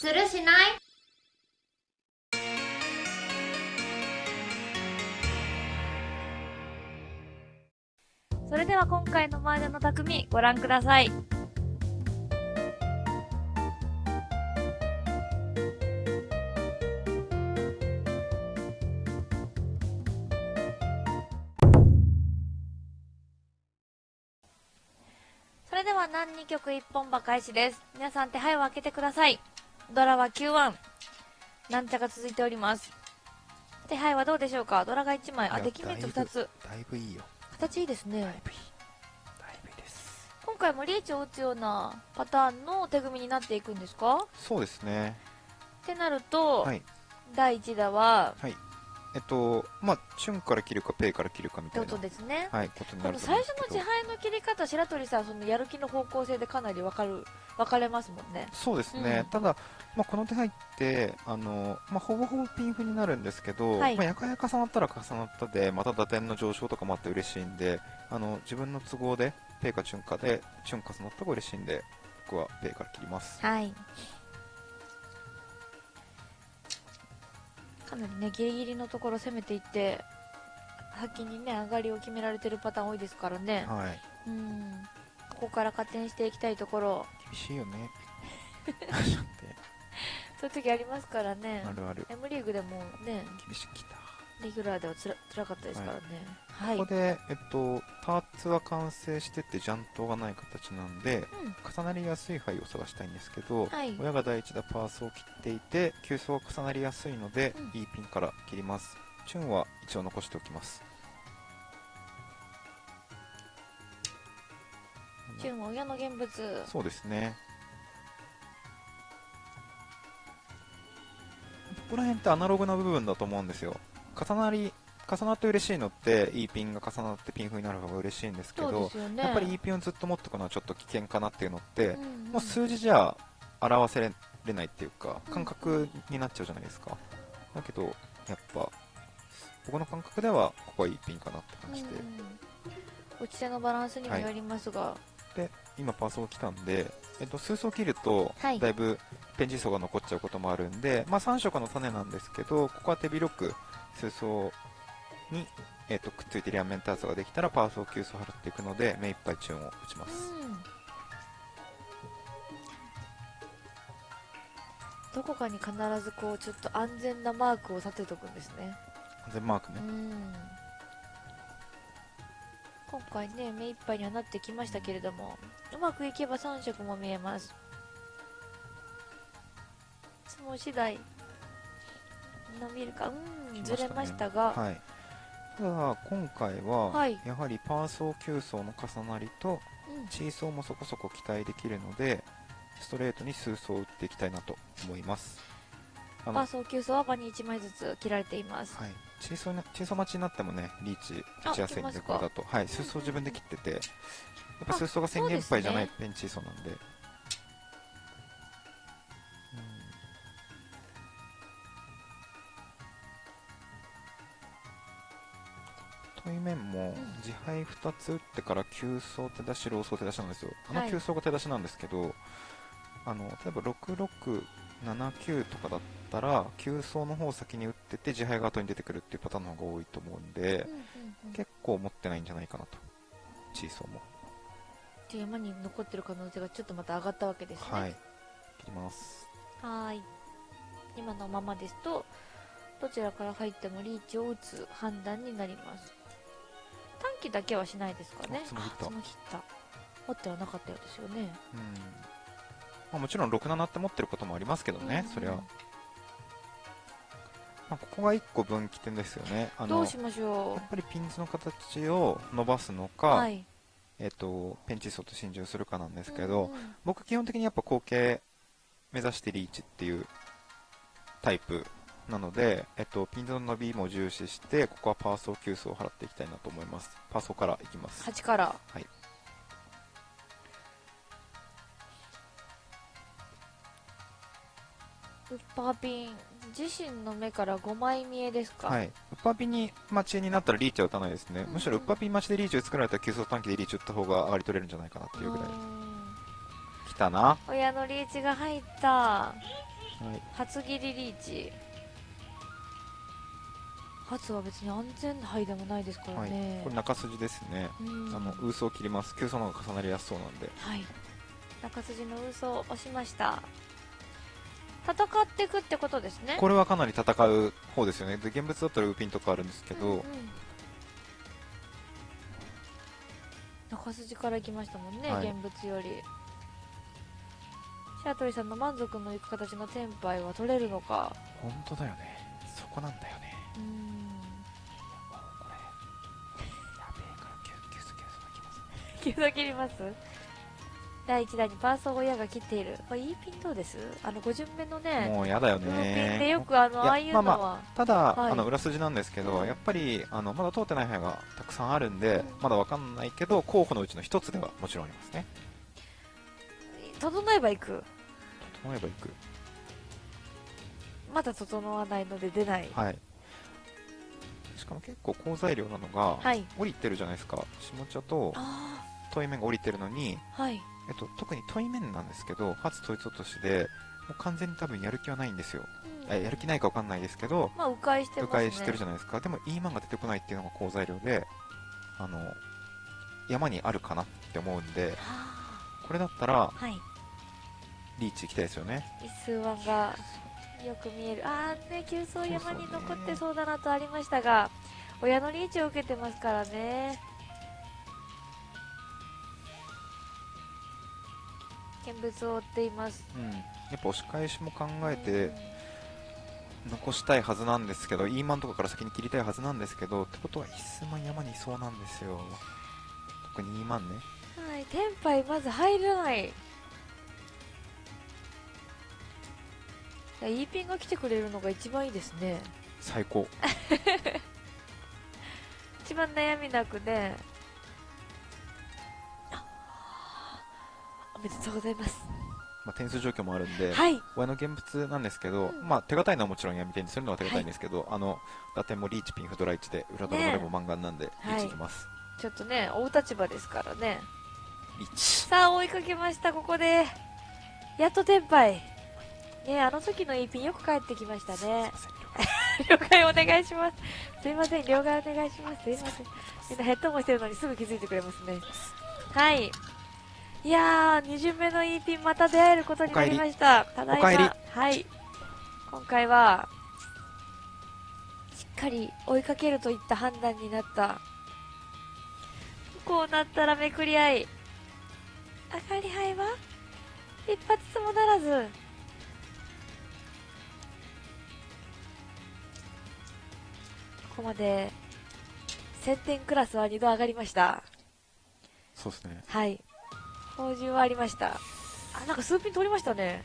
するしない？それでは今回の麻雀の匠ご覧ください。それでは何2曲1本馬開始です。皆さん手配を開けてください。ドラは9-1。なんちゃが続いております。手配はどうでしょうか？ドラが1枚。あ、いやデキメント2つ。だいぶいいよ形いいですね。だいぶいいだいぶいいです今回もリーチを打つようなパターンの手組みになっていくんですか？そうですねってなると、はい第1打は、はいえっとまあチュンから切るかペイから切るかみってこたいなとですね。はいことになる最初の自敗の切り方、白鳥さん、そのやる気の方向性でかなり分かる、分かれますもんね。そうですね、うんただ、まあ、この手配ってあの、まあ、ほぼほぼピンフになるんですけど、はいまあ、やかやか重なったら重なったでまた打点の上昇とかもあって嬉しいんであの自分の都合でペイかチュンかでチュン重なった方が嬉しいんで僕はペイから切りますはい。かなりね、ギリギリのところ攻めていって、先にね、上がりを決められてるパターン多いですからね。はい。うん。ここから加点していきたいところ、厳しいよね。そういう時ありますからね。あるある。M リーグでもね、厳しくきたレギュラーではつら辛かったですからね。はい。ここで、えっと、パーツは完成しててジャントがない形なんでうん。重なりやすい牌を探したいんですけど、はい。親が第一打パースを切っていて急走が重なりやすいので、うん。いいピンから切ります。チュンは一応残しておきます。チュンは親の現物。そうですね。ここら辺ってアナログな部分だと思うんですよ重なり重なって嬉しいのっていいピンが重なってピンフになる方が嬉しいんですけどね。やっぱりいいピンをずっと持っておくのはちょっと危険かなっていうのって、うんうんもう数字じゃ表せれないっていうかうん感覚になっちゃうじゃないですか、だけどやっぱ僕の感覚ではここはいいピンかなって感じで、うん、打ち手のバランスにもよりますが、で今パーソー来たんで、えっと、数層切るとはい。だいぶペンジ層が残っちゃうこともあるんで、まあ、3色の種なんですけどここは手広く数層に、えっと、くっついて両面ターツができたらパーソー9層払っていくので目いっぱいチューンを打ちます、うん。どこかに必ずこうちょっと安全なマークを立てとくんですね。安全マークね、うん。今回ね目いっぱいにはなってきましたけれどもうまくいけば3色も見えます。相撲次第伸びるか。うんずれましたが、はい、ただ今回は、はい。やはりパー層9層の重なりとうん。チー層もそこそこ期待できるのでストレートに数層打っていきたいなと思います。パーソー9層は場に1枚ずつ切られています、はい、チーソーなチーソー待ちになってもねリーチ打ちやすいんでこれだと。はい。数層自分で切っててやっぱあ数層が宣言杯じゃないそうペンチーソーなんで対面も自敗2つ打ってから9層手出しロー層手出しなんですよ。あのはい。9層が手出しなんですけど、あの例えば6679とかだったら9層の方を先に打ってて自敗が後に出てくるっていうパターンの方が多いと思うんで、うんうんうん、結構持ってないんじゃないかなと。チーソーも。っていう山に残ってる可能性がちょっとまた上がったわけですね。はい。切ります。はーい。今のままですとどちらから入ってもリーチを打つ判断になります短期だけはしないですかね。あ角切ったあ角切った持ってはなかったようですよね。うん、まあ、もちろん67って持ってることもありますけどね、うん。そりゃ、まあ、ここが1個分岐点ですよね。あのどうしましょやっぱりピンズの形を伸ばすのうか、はい。えっとペンチソーと心中するかなんですけど、うんうん。僕基本的にやっぱ後傾目指してリーチっていうタイプなので、えっと、ピンズの伸びも重視してここはパーソー9層を払っていきたいなと思います。パーソーからいきます。8から。はい。ウッパーピン自身の目から5枚見えですか？はい、ウッパーピンに待ちになったらリーチは打たないですね、うん。むしろウッパーピン待ちでリーチを作られたら急速短期でリーチ打った方が上がり取れるんじゃないかなっていうぐらい。たな。親のリーチが入った。はい。初切りリーチ初は別に安全牌でもないですからはいね、。これ中筋ですね。うんあの、ウースを切ります。急走の方が重なりやすそうなんで。はい中筋の嘘を押しました戦っていくってことですねこれはかなり戦う方ですよね。で、現物だったらウーピンとかあるんですけど、うんうん中筋から行きましたもんね、はい現物より白鳥さんの満足のいく形のテンパイは取れるのか本当だよね。そこなんだよね。うーん急速切ります。第1弾にパーソー親が切っている。これ E ピンどうです？あの5巡目のねもうやだよルーピンでねよ。くあのああいうのは、まただ、はい。あの裏筋なんですけど、うん。やっぱりあのまだ通ってない部屋がたくさんあるんで、うん。まだわかんないけど候補のうちの一つではもちろんありますね。整えば行く？整えばいく。まだ整わないので出ない。はい。しかも結構好材料なのが、はい。降りてるじゃないですか。下茶とあ問い面が降りてるのに、はいえっと、特に問い面なんですけど初統一落としでもう完全に多分やる気はないんですよ、うんえやる気ないかわかんないですけどまあ迂回して迂ますね回してるじゃないですかでも E マンが出てこないっていうのが好材料であの山にあるかなって思うんでこれだったらはいリーチ行きたいですよね一数ワンがよく見えるああね急走山に残ってそうだなとありましたが親のリーチを受けてますからね見物を追っています。うん。やっぱ押し返しも考えて残したいはずなんですけど E マンとかから先に切りたいはずなんですけどってことは一数万山にいそうなんですよ。特に E マンね。はい。テンパイまず入らない。いや E ピンが来てくれるのが一番いいですね最高一番悩みなくねおめでとうございます。まあ、点数状況もあるんで、はい。親の現物なんですけど、うん。まあ、手堅いのはもちろん闇点にするのは手堅いんですけど、あの打点もリーチピンフドラ1で裏ドラもレモマンガンなんで、リーチいきます、ちょっとね追う立場ですからね。さあ追いかけましたここで。やっとテンパイ。ねあの時の E ピンよく帰ってきましたね。了解お願いします。すいません了解お願いします。すいません。みんなヘッドホンしてるのにすぐ気づいてくれますね。はいいやー2巡目の E ピンまた出会えることになりました。ただいま。はい。今回はしっかり追いかけるといった判断になった。こうなったらめくり合い。上がり牌は？一発つもならず。ここまで1000点クラスは2度上がりました。そうですね。はい補充はありました。あなんか数ピン取りましたね。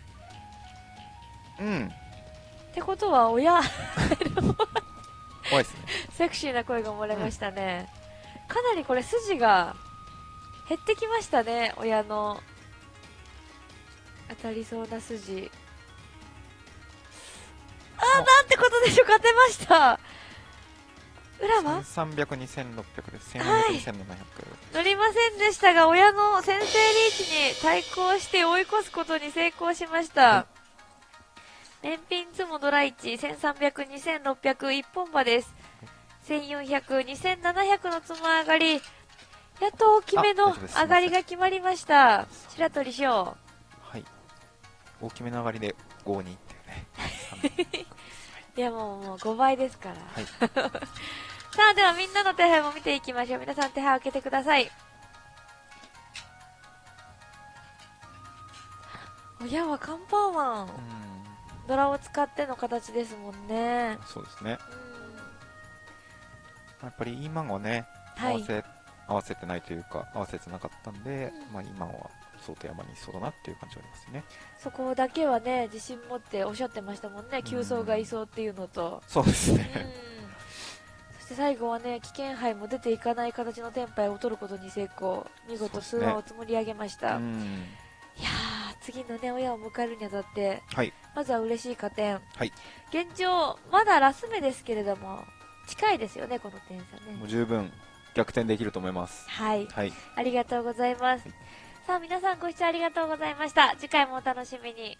うん。ってことは親怖いですね。セクシーな声が漏れましたね、かなりこれ筋が減ってきましたね親の。当たりそうな筋。あなんてことでしょう勝てました裏は？1300、2600です。はい1400、2700。乗りませんでしたが親の先制リーチに対抗して追い越すことに成功しました、燃品ツモドラ1 1300、2600一本馬です1400、2700のつも上がりやっと大きめの上がりが決まりました白鳥翔はい。大きめの上がりで5にっていうね。いやもうもう5倍ですから、はい。さあではみんなの手配も見ていきましょう。皆さん手配を開けてください。親はカンパーマン。うん。ドラを使っての形ですもんね。そうですね。うん。やっぱり E マンはね、はい。合わせ、合わせてないというか、合わせてなかったんで、うん。まあ今は相当山にいそうだなっていう感じはありますね。そこだけはね自信持っておっしゃってましたもんね。急走がいそうっていうのと。そうですうん。ね。そして最後はね危険杯も出ていかない形のテンパイを取ることに成功。見事通そうですね話を積もり上げました、うん。いやー次のね親を迎えるにあたってはい。まずは嬉しい加点、はい。現状まだラス目ですけれども近いですよねこの点差ね。もう十分逆転できると思います。はい。はい。ありがとうございます、さあ皆さんご視聴ありがとうございました。次回もお楽しみに。